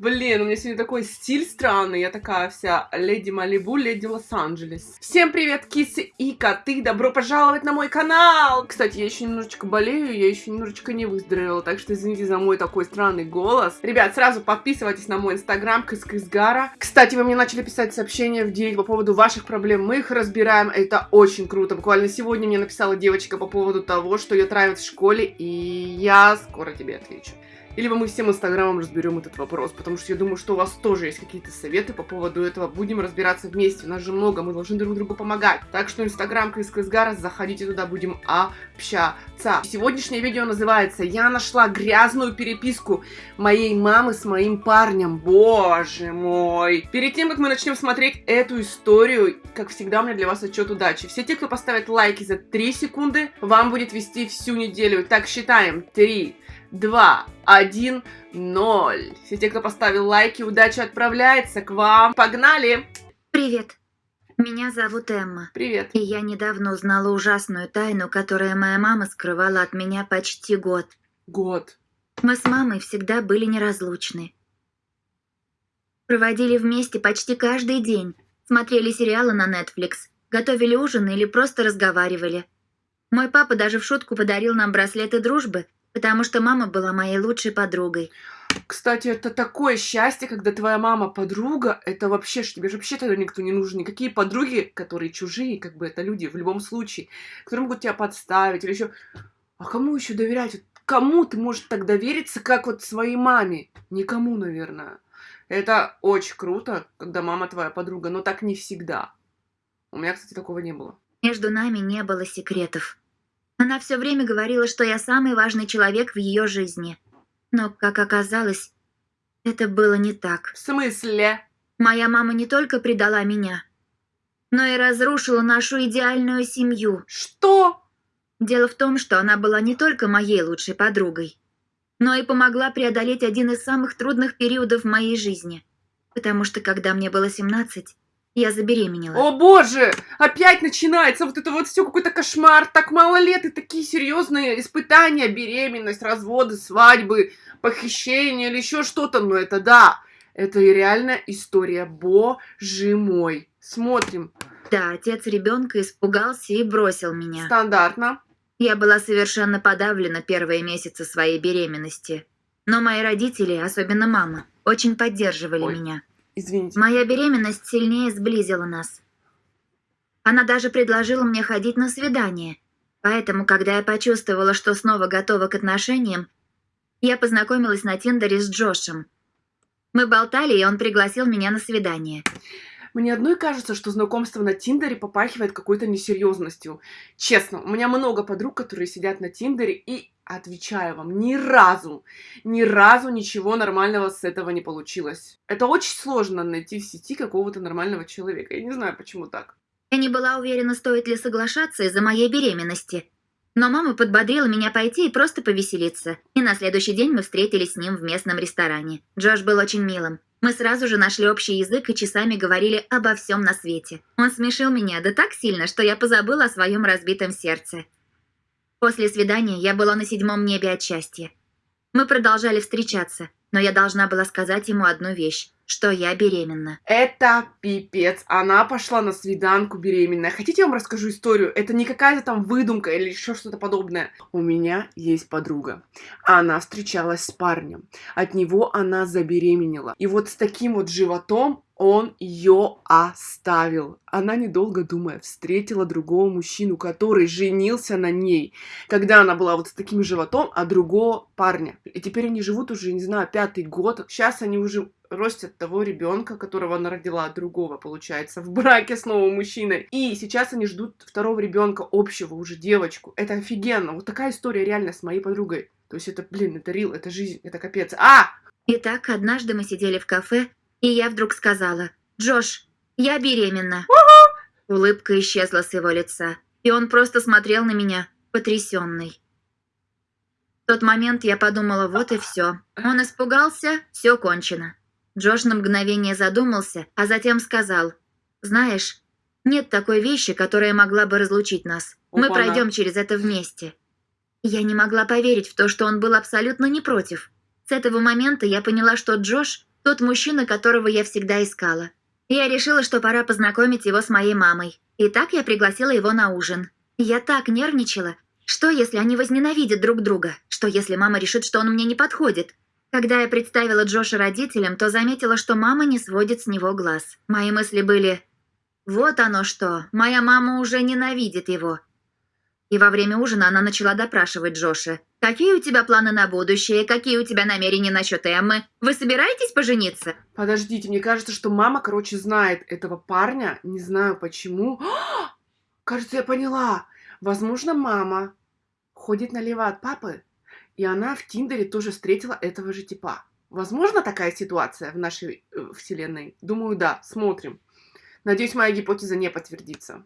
Блин, у меня сегодня такой стиль странный. Я такая вся леди Малибу, леди Лос-Анджелес. Всем привет, кисы и коты. Добро пожаловать на мой канал. Кстати, я еще немножечко болею, я еще немножечко не выздоровела, так что извините за мой такой странный голос. Ребят, сразу подписывайтесь на мой инстаграм, Кыскызгара. Кстати, вы мне начали писать сообщения в директ по поводу ваших проблем. Мы их разбираем, это очень круто. Буквально сегодня мне написала девочка по поводу того, что ее травят в школе, и я скоро тебе отвечу. Или мы всем инстаграмом разберем этот вопрос, потому что я думаю, что у вас тоже есть какие-то советы по поводу этого. Будем разбираться вместе, у нас же много, мы должны друг другу помогать. Так что инстаграм Крис Крисгара, заходите туда, будем общаться. Сегодняшнее видео называется «Я нашла грязную переписку моей мамы с моим парнем». Боже мой! Перед тем, как мы начнем смотреть эту историю, как всегда, у меня для вас отчет удачи. Все те, кто поставит лайки за 3 секунды, вам будет вести всю неделю. Так, считаем. 3, 2, 1, 0. Все те, кто поставил лайки, удача отправляется к вам. Погнали! Привет. Меня зовут Эмма. Привет. И я недавно узнала ужасную тайну, которую моя мама скрывала от меня почти год. Год. Мы с мамой всегда были неразлучны. Проводили вместе почти каждый день. Смотрели сериалы на Netflix, готовили ужин или просто разговаривали. Мой папа даже в шутку подарил нам браслеты дружбы, потому что мама была моей лучшей подругой. Кстати, это такое счастье, когда твоя мама подруга, это вообще, что тебе же вообще тогда никто не нужен. Никакие подруги, которые чужие, как бы это люди в любом случае, которые могут тебя подставить или еще... А кому еще доверять? Кому ты можешь так довериться, как вот своей маме? Никому, наверное. Это очень круто, когда мама твоя подруга, но так не всегда. У меня, кстати, такого не было. Между нами не было секретов. Она все время говорила, что я самый важный человек в ее жизни. Но, как оказалось, это было не так. В смысле? Моя мама не только предала меня, но и разрушила нашу идеальную семью. Что? Дело в том, что она была не только моей лучшей подругой, но и помогла преодолеть один из самых трудных периодов в моей жизни. Потому что, когда мне было 17, я забеременела. О боже! Опять начинается вот это вот все какой-то кошмар. Так мало лет и такие серьезные испытания, беременность, разводы, свадьбы, похищение или еще что-то. Но это да, это реально история. Боже мой. Смотрим. Да, отец ребенка испугался и бросил меня. Стандартно. Я была совершенно подавлена первые месяцы своей беременности. Но мои родители, особенно мама, очень поддерживали Ой. меня. Извините. Моя беременность сильнее сблизила нас. Она даже предложила мне ходить на свидание. Поэтому, когда я почувствовала, что снова готова к отношениям, я познакомилась на Тиндере с Джошем. Мы болтали, и он пригласил меня на свидание. Мне одной кажется, что знакомство на Тиндере попахивает какой-то несерьезностью. Честно, у меня много подруг, которые сидят на Тиндере, и отвечаю вам, ни разу, ни разу ничего нормального с этого не получилось. Это очень сложно найти в сети какого-то нормального человека. Я не знаю, почему так. Я не была уверена, стоит ли соглашаться из-за моей беременности. Но мама подбодрила меня пойти и просто повеселиться. И на следующий день мы встретились с ним в местном ресторане. Джош был очень милым. Мы сразу же нашли общий язык и часами говорили обо всем на свете. Он смешил меня да так сильно, что я позабыла о своем разбитом сердце. После свидания я была на седьмом небе от счастья. Мы продолжали встречаться, но я должна была сказать ему одну вещь, что я беременна. Это пипец. Она пошла на свиданку беременная. Хотите, я вам расскажу историю? Это не какая-то там выдумка или еще что-то подобное. У меня есть подруга. Она встречалась с парнем. От него она забеременела. И вот с таким вот животом он ее оставил. Она, недолго думая, встретила другого мужчину, который женился на ней, когда она была вот с таким животом, а другого парня. И теперь они живут уже, не знаю, пятый год. Сейчас они уже ростят того ребенка, которого она родила от другого, получается, в браке с новым мужчиной. И сейчас они ждут второго ребенка, общего уже девочку. Это офигенно. Вот такая история реально с моей подругой. То есть это, блин, это рил, это жизнь, это капец. А! Итак, однажды мы сидели в кафе, и я вдруг сказала, «Джош, я беременна». Улыбка исчезла с его лица, и он просто смотрел на меня, потрясенный. В тот момент я подумала, вот и все. Он испугался, все кончено. Джош на мгновение задумался, а затем сказал, «Знаешь, нет такой вещи, которая могла бы разлучить нас. Мы Опа-на. пройдем через это вместе». Я не могла поверить в то, что он был абсолютно не против. С этого момента я поняла, что Джош Тот мужчина, которого я всегда искала. Я решила, что пора познакомить его с моей мамой. И так я пригласила его на ужин. Я так нервничала. Что, если они возненавидят друг друга? Что, если мама решит, что он мне не подходит? Когда я представила Джоша родителям, то заметила, что мама не сводит с него глаз. Мои мысли были «Вот оно что, моя мама уже ненавидит его». И во время ужина она начала допрашивать Джоша. «Какие у тебя планы на будущее? Какие у тебя намерения насчет Эммы? Вы собираетесь пожениться?» Подождите, мне кажется, что мама, короче, знает этого парня. Не знаю почему. Кажется, я поняла. Возможно, мама ходит налево от папы, и она в Тиндере тоже встретила этого же типа. Возможно такая ситуация в нашей э, вселенной? Думаю, да. Смотрим. Надеюсь, моя гипотеза не подтвердится.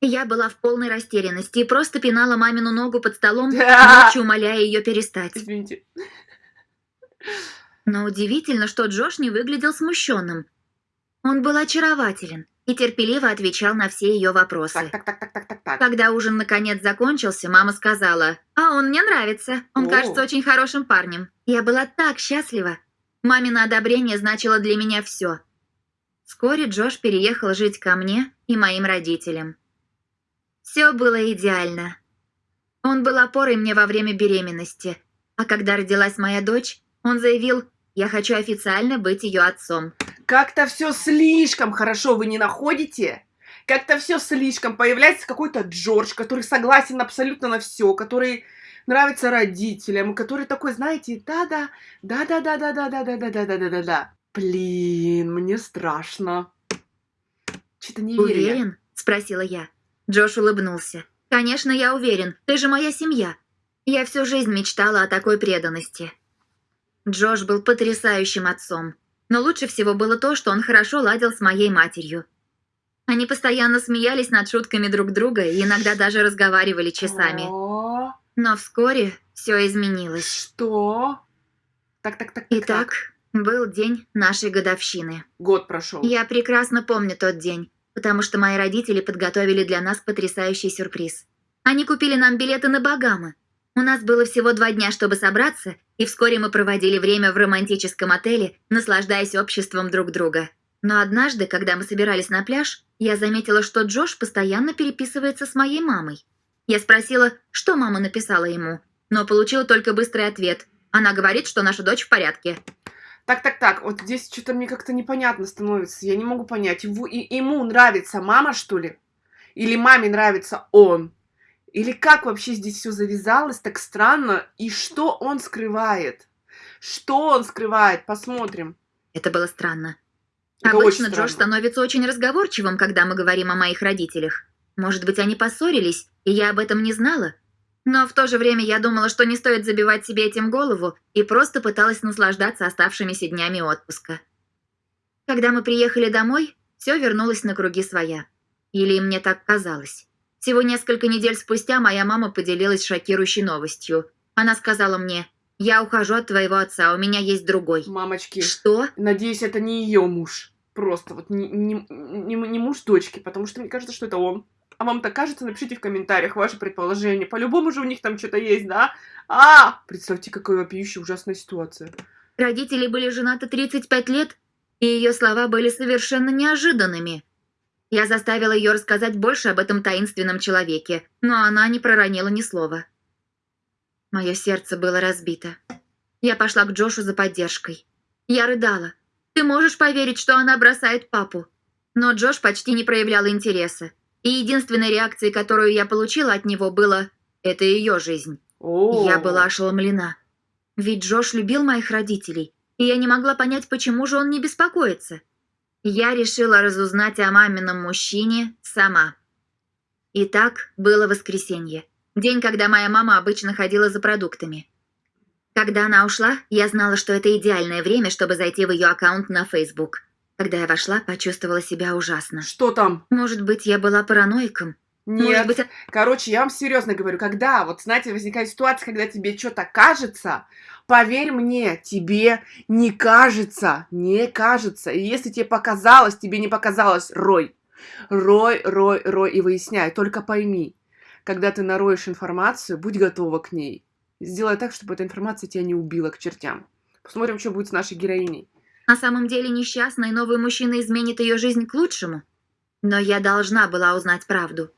Я была в полной растерянности и просто пинала мамину ногу под столом, ночью умоляя ее перестать. Извините. Но удивительно, что Джош не выглядел смущенным. Он был очарователен и терпеливо отвечал на все ее вопросы. Так, так, так, так, так, так, так. Когда ужин наконец закончился, мама сказала, «А он мне нравится, он О. кажется очень хорошим парнем». Я была так счастлива. Мамино одобрение значило для меня все. Вскоре Джош переехал жить ко мне и моим родителям. Все было идеально. Он был опорой мне во время беременности, а когда родилась моя дочь, он заявил, «Я хочу официально быть ее отцом». Как-то все слишком хорошо, вы не находите? Как-то все слишком. Появляется какой-то Джордж, который согласен абсолютно на все, который нравится родителям, который такой, знаете, да-да, да-да-да-да-да-да-да-да-да-да-да. Блин, мне страшно. Что-то не верю. «Уверен?» – спросила я. Джош улыбнулся. «Конечно, я уверен. Ты же моя семья. Я всю жизнь мечтала о такой преданности». Джош был потрясающим отцом. Но лучше всего было то, что он хорошо ладил с моей матерью. Они постоянно смеялись над шутками друг друга и иногда даже разговаривали часами. Но вскоре все изменилось. Что? Так, так, так, так, так. Итак, был день нашей годовщины. Год прошел. Я прекрасно помню тот день, потому что мои родители подготовили для нас потрясающий сюрприз. Они купили нам билеты на Багамы. У нас было всего два дня, чтобы собраться, и вскоре мы проводили время в романтическом отеле, наслаждаясь обществом друг друга. Но однажды, когда мы собирались на пляж, я заметила, что Джош постоянно переписывается с моей мамой. Я спросила, что мама написала ему, но получила только быстрый ответ. Она говорит, что наша дочь в порядке. Так, так, так, вот здесь что-то мне как-то непонятно становится. Я не могу понять, и, ему нравится мама, что ли? Или маме нравится он? Или как вообще здесь все завязалось так странно? И что он скрывает? Что он скрывает? Посмотрим. Это было странно. Это Обычно очень Джош странно. становится очень разговорчивым, когда мы говорим о моих родителях. Может быть, они поссорились, и я об этом не знала. Но в то же время я думала, что не стоит забивать себе этим голову, и просто пыталась наслаждаться оставшимися днями отпуска. Когда мы приехали домой, все вернулось на круги своя. Или мне так казалось. Всего несколько недель спустя моя мама поделилась шокирующей новостью. Она сказала мне, «Я ухожу от твоего отца, у меня есть другой». Мамочки, Что? надеюсь, это не ее муж. Просто вот не, не, не, не муж дочки, потому что мне кажется, что это он. А вам так кажется? Напишите в комментариях ваше предположение. По-любому же у них там что-то есть, да? А! Представьте, какая вопиющая ужасная ситуация. Родители были женаты 35 лет, и ее слова были совершенно неожиданными. Я заставила ее рассказать больше об этом таинственном человеке, но она не проронила ни слова. Мое сердце было разбито. Я пошла к Джошу за поддержкой. Я рыдала. Ты можешь поверить, что она бросает папу? Но Джош почти не проявлял интереса. И единственной реакцией, которую я получила от него, было «это ее жизнь». О, Я была ошеломлена. Ведь Джош любил моих родителей, и я не могла понять, почему же он не беспокоится. Я решила разузнать о мамином мужчине сама. Итак, было воскресенье. День, когда моя мама обычно ходила за продуктами. Когда она ушла, я знала, что это идеальное время, чтобы зайти в ее аккаунт на Facebook. Когда я вошла, почувствовала себя ужасно. Что там? Может быть, я была параноиком? Может Нет. быть, Короче, я вам серьезно говорю, когда, вот знаете, возникает ситуация, когда тебе что-то кажется, поверь мне, тебе не кажется, не кажется. И если тебе показалось, тебе не показалось, рой. Рой, рой, рой и выясняй. Только пойми, когда ты нароешь информацию, будь готова к ней. Сделай так, чтобы эта информация тебя не убила к чертям. Посмотрим, что будет с нашей героиней. На самом деле несчастный новый мужчина изменит ее жизнь к лучшему. Но я должна была узнать правду.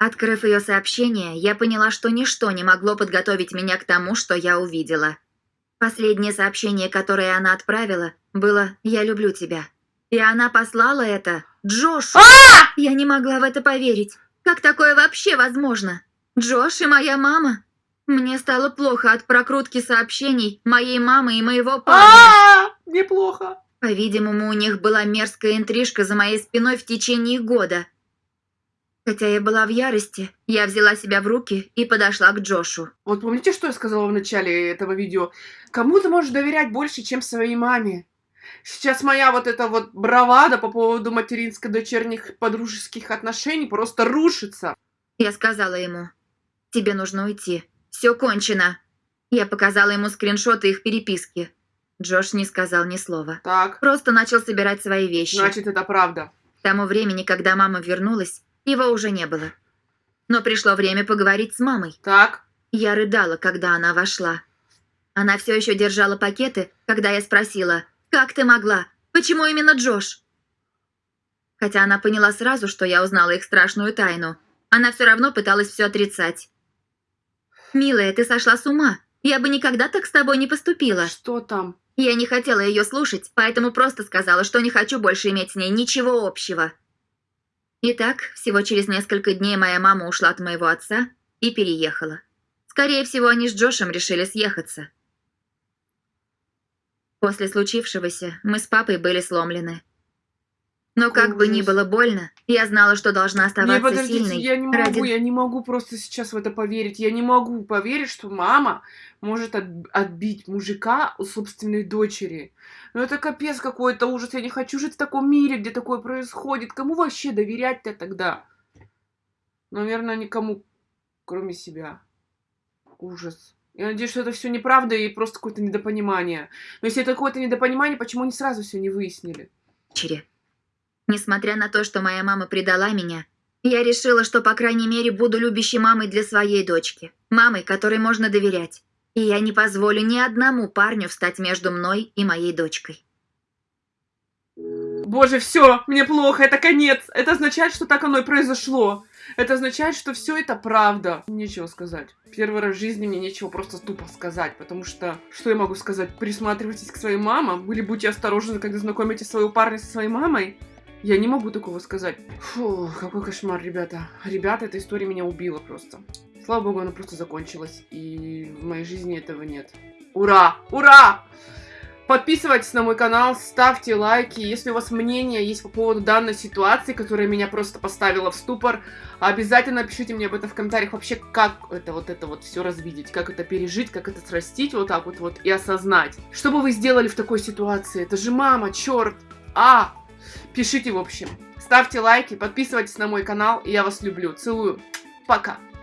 Открыв ее сообщение, я поняла, что ничто не могло подготовить меня к тому, что я увидела. Последнее сообщение, которое она отправила, было «Я люблю тебя». И она послала это Джошу. Я не могла в это поверить. Как такое вообще возможно? Джош и моя мама? Мне стало плохо от прокрутки сообщений моей мамы и моего парня. А, неплохо. По-видимому, у них была мерзкая интрижка за моей спиной в течение года. Хотя я была в ярости, я взяла себя в руки и подошла к Джошу. Вот помните, что я сказала в начале этого видео? Кому ты можешь доверять больше, чем своей маме? Сейчас моя вот эта вот бравада по поводу материнско-дочерних подружеских отношений просто рушится. Я сказала ему, тебе нужно уйти. Все кончено. Я показала ему скриншоты их переписки. Джош не сказал ни слова. Так, Просто начал собирать свои вещи. значит, это правда. К тому времени, когда мама вернулась, его уже не было. Но пришло время поговорить с мамой. Так, Я рыдала, когда она вошла. Она все еще держала пакеты, когда я спросила, «Как ты могла? Почему именно Джош?» Хотя она поняла сразу, что я узнала их страшную тайну, она все равно пыталась все отрицать. «Милая, ты сошла с ума. Я бы никогда так с тобой не поступила». что там? Я не хотела ее слушать, поэтому просто сказала, что не хочу больше иметь с ней ничего общего. Итак, всего через несколько дней моя мама ушла от моего отца и переехала. Скорее всего, они с Джошем решили съехаться. После случившегося мы с папой были сломлены. Но как бы ни было больно, я знала, что должна Не, оставаться подождите, сильной. я не могу, ради- я не могу просто сейчас в это поверить. Я не могу поверить, что мама может от- отбить мужика у собственной дочери. Ну это капец какой-то ужас. Я не хочу жить в таком мире, где такое происходит. Кому вообще доверять-то тогда? Наверное, никому, кроме себя. Ужас. Я надеюсь, что это все неправда и просто какое-то недопонимание. Но если это какое-то недопонимание, почему они сразу все не выяснили? дочери. Несмотря на то, что моя мама предала меня, я решила, что, по крайней мере, буду любящей мамой для своей дочки. Мамой, которой можно доверять. И я не позволю ни одному парню встать между мной и моей дочкой. Боже, все, мне плохо, это конец. Это означает, что так оно и произошло. Это означает, что все это правда. Нечего сказать. Первый раз в жизни мне нечего просто тупо сказать, потому что, что я могу сказать? Присматривайтесь к своей мамам, или будьте осторожны, когда знакомите своего парня со своей мамой. Я не могу такого сказать. Фу, какой кошмар, ребята. Ребята, эта история меня убила просто. Слава богу, она просто закончилась, и в моей жизни этого нет. Ура! Ура! Подписывайтесь на мой канал, ставьте лайки. Если у вас мнение есть по поводу данной ситуации, которая меня просто поставила в ступор, обязательно пишите мне об этом в комментариях. Вообще, как это вот это вот все развидеть, как это пережить, как это срастить вот так вот вот и осознать. Что бы вы сделали в такой ситуации? Это же мама, черт! А! Пишите, в общем. Ставьте лайки, подписывайтесь на мой канал, и я вас люблю. Целую. Пока.